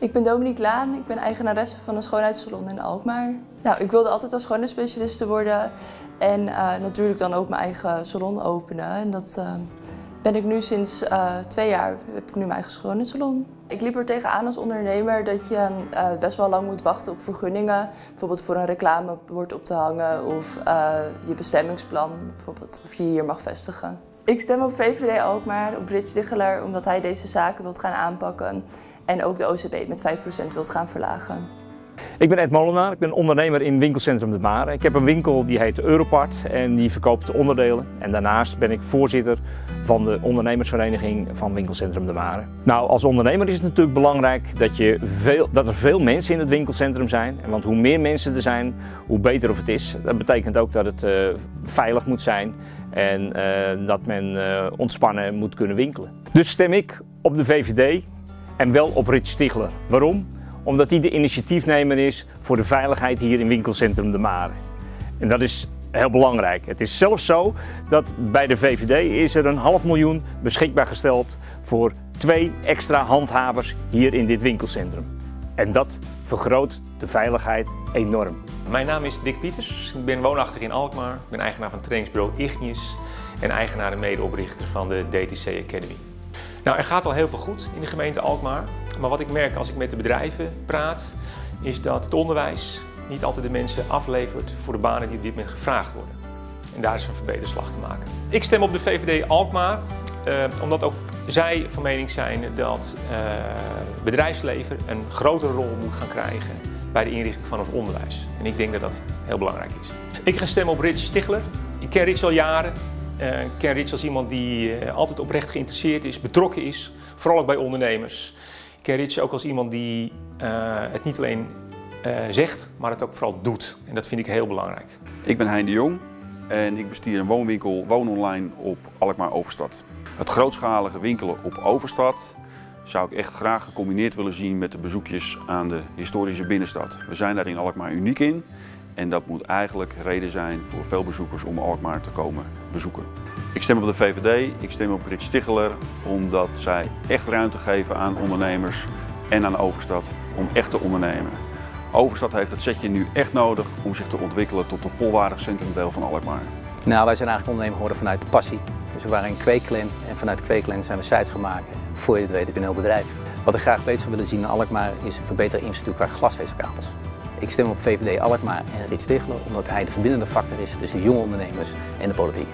Ik ben Dominique Laan, ik ben eigenaresse van een schoonheidssalon in Alkmaar. Nou, ik wilde altijd als schoonheidsspecialiste worden en uh, natuurlijk dan ook mijn eigen salon openen. En dat uh, ben ik nu sinds uh, twee jaar, heb ik nu mijn eigen schoonheidssalon. Ik liep er tegenaan als ondernemer dat je best wel lang moet wachten op vergunningen. Bijvoorbeeld voor een reclamebord op te hangen of je bestemmingsplan, bijvoorbeeld of je hier mag vestigen. Ik stem op VVD Alkmaar, op Rich Dicheler, omdat hij deze zaken wilt gaan aanpakken en ook de OCB met 5% wilt gaan verlagen. Ik ben Ed Molenaar, ik ben ondernemer in winkelcentrum De Mare. Ik heb een winkel die heet Europart en die verkoopt onderdelen. En daarnaast ben ik voorzitter van de ondernemersvereniging van winkelcentrum De Mare. Nou, als ondernemer is het natuurlijk belangrijk dat, je veel, dat er veel mensen in het winkelcentrum zijn. Want hoe meer mensen er zijn, hoe beter of het is. Dat betekent ook dat het uh, veilig moet zijn en uh, dat men uh, ontspannen moet kunnen winkelen. Dus stem ik op de VVD en wel op Rich Stigler. Waarom? Omdat hij de initiatiefnemer is voor de veiligheid hier in winkelcentrum De Mare. En dat is heel belangrijk. Het is zelfs zo dat bij de VVD is er een half miljoen beschikbaar gesteld voor twee extra handhavers hier in dit winkelcentrum. En dat vergroot de veiligheid enorm. Mijn naam is Dick Pieters, ik ben woonachtig in Alkmaar. Ik ben eigenaar van trainingsbureau Ignis en eigenaar en medeoprichter van de DTC Academy. Nou, er gaat al heel veel goed in de gemeente Alkmaar. Maar wat ik merk als ik met de bedrijven praat, is dat het onderwijs niet altijd de mensen aflevert voor de banen die op dit moment gevraagd worden. En daar is een verbeterslag te maken. Ik stem op de VVD Alkmaar, eh, omdat ook zij van mening zijn dat uh, bedrijfsleven een grotere rol moet gaan krijgen bij de inrichting van het onderwijs. En ik denk dat dat heel belangrijk is. Ik ga stemmen op Rich Stigler. Ik ken Rich al jaren. Uh, ik ken Rich als iemand die uh, altijd oprecht geïnteresseerd is, betrokken is, vooral ook bij ondernemers. Rich ook als iemand die uh, het niet alleen zegt, maar het ook vooral doet. En dat vind ik heel belangrijk. Ik ben Hein de Jong en ik bestier een woonwinkel Woon Online op Alkmaar Overstad. Het grootschalige winkelen op Overstad zou ik echt graag gecombineerd willen zien met de bezoekjes aan de historische binnenstad. We zijn daar in Alkmaar uniek in en dat moet eigenlijk reden zijn voor veel bezoekers om Alkmaar te komen bezoeken. Ik stem op de VVD, ik stem op Rit Sticheler, omdat zij echt ruimte geven aan ondernemers en aan Overstad om echt te ondernemen. Overstad heeft het setje nu echt nodig om zich te ontwikkelen tot een volwaardig centrumdeel van Alkmaar. Nou, wij zijn eigenlijk ondernemer geworden vanuit de passie. Dus we waren een kweeklin en vanuit kweeklin zijn we sites gemaakt. Voor je het weet heb je een heel bedrijf. Wat ik graag beter zou willen zien in Alkmaar is een verbeterde infrastructuur qua glasvezelkabels. Ik stem op VVD Alkmaar en Rit Stigler omdat hij de verbindende factor is tussen jonge ondernemers en de politiek.